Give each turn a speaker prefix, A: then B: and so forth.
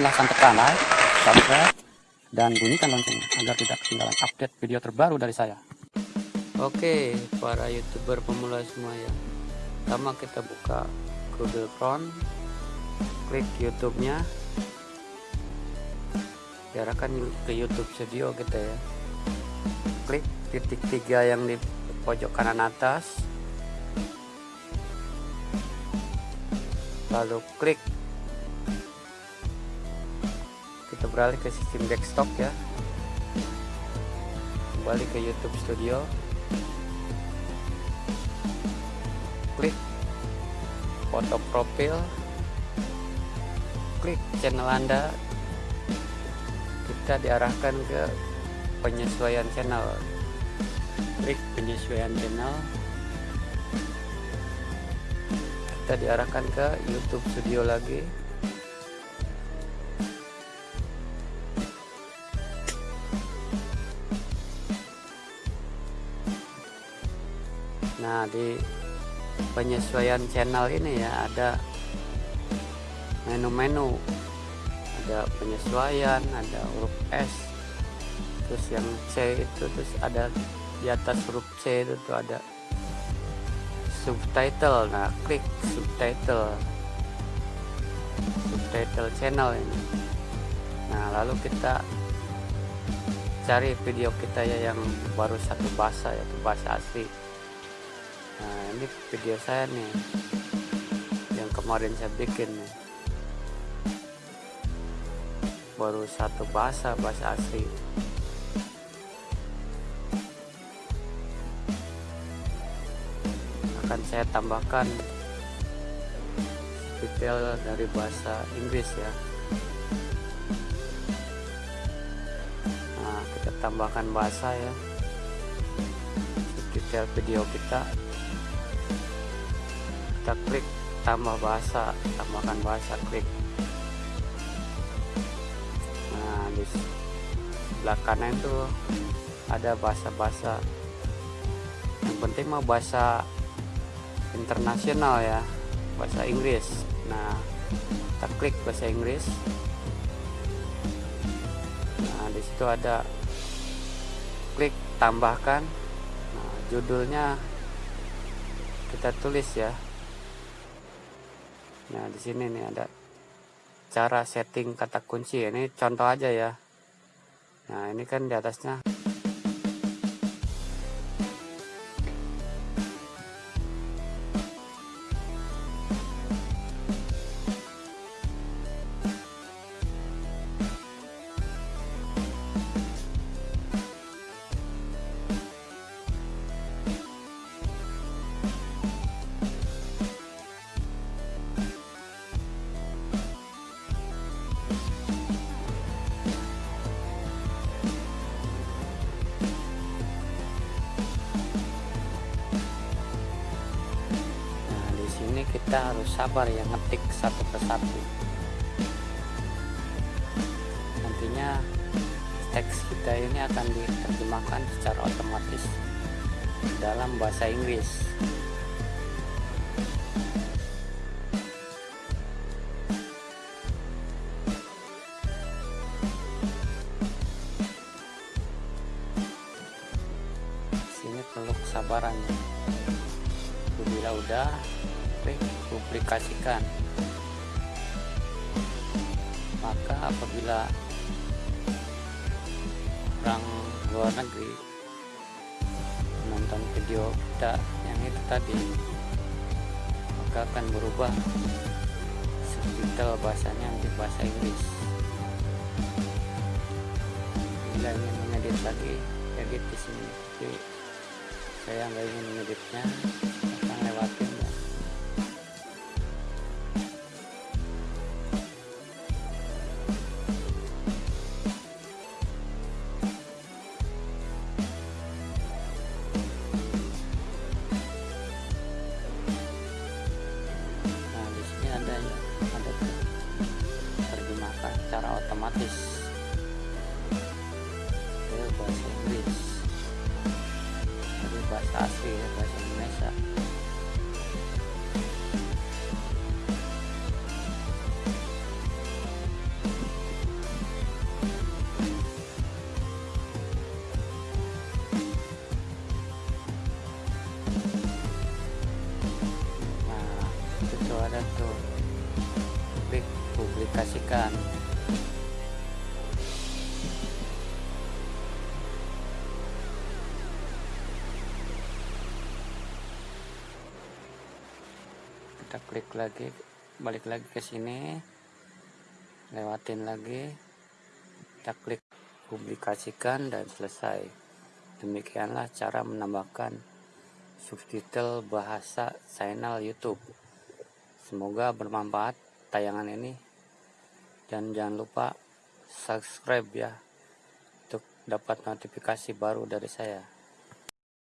A: silahkan tekan like, subscribe, dan bunyikan loncengnya agar tidak ketinggalan update video terbaru dari saya. Oke, para youtuber pemula semua ya. Pertama kita buka Google Chrome, klik YouTube-nya, diarahkan ke YouTube Studio kita ya. Klik titik tiga yang di pojok kanan atas, lalu klik kita beralih ke sistem desktop ya. Kembali ke YouTube Studio. Klik foto profil. Klik channel anda. Kita diarahkan ke penyesuaian channel. Klik penyesuaian channel. Kita diarahkan ke YouTube Studio lagi Nah di penyesuaian channel ini ya ada menu-menu. Ada penyesuaian ada huruf S terus yang C itu terus ada di atas huruf C itu tuh ada subtitle. Nah klik subtitle. Subtitle channel ini. Nah lalu kita cari video kita ya yang baru satu bahasa yaitu bahasa asli nah ini video saya nih yang kemarin saya bikin nih. Baru satu bahasa bahasa asli. Akan saya tambahkan detail dari bahasa Inggris ya. Nah kita tambahkan bahasa ya. Detail video kita kita klik tambah bahasa tambahkan bahasa klik. Nah di sebelah kanan itu ada bahasa-bahasa. Yang penting mau bahasa internasional ya bahasa Inggris. Nah kita klik bahasa Inggris. Nah di situ ada klik tambahkan. Nah judulnya kita tulis ya nah di sini nih ada cara setting kata kunci. Ini contoh aja ya. Nah ini kan di atasnya kita harus sabar ya ngetik satu persatu. Nantinya teks kita ini akan diterjemahkan secara otomatis dalam bahasa Inggris. Sini perlu kesabaran ya bila udah publikasikan. Maka apabila orang luar negeri menonton video kita yang itu tadi maka akan berubah subtitle bahasanya menjadi bahasa Inggris. Bila ingin mengedit lagi edit di sini. Tapi saya nggak ingin mengeditnya bahasa Inggris dari bahasa asli ya bahasa Indonesia nah itu ada tuh. Publikasikan. Kita klik lagi balik lagi ke sini lewatin lagi kita klik publikasikan dan selesai. Demikianlah cara menambahkan subtitle bahasa channel YouTube. Semoga bermanfaat tayangan ini. Dan jangan lupa subscribe ya untuk dapat notifikasi baru dari saya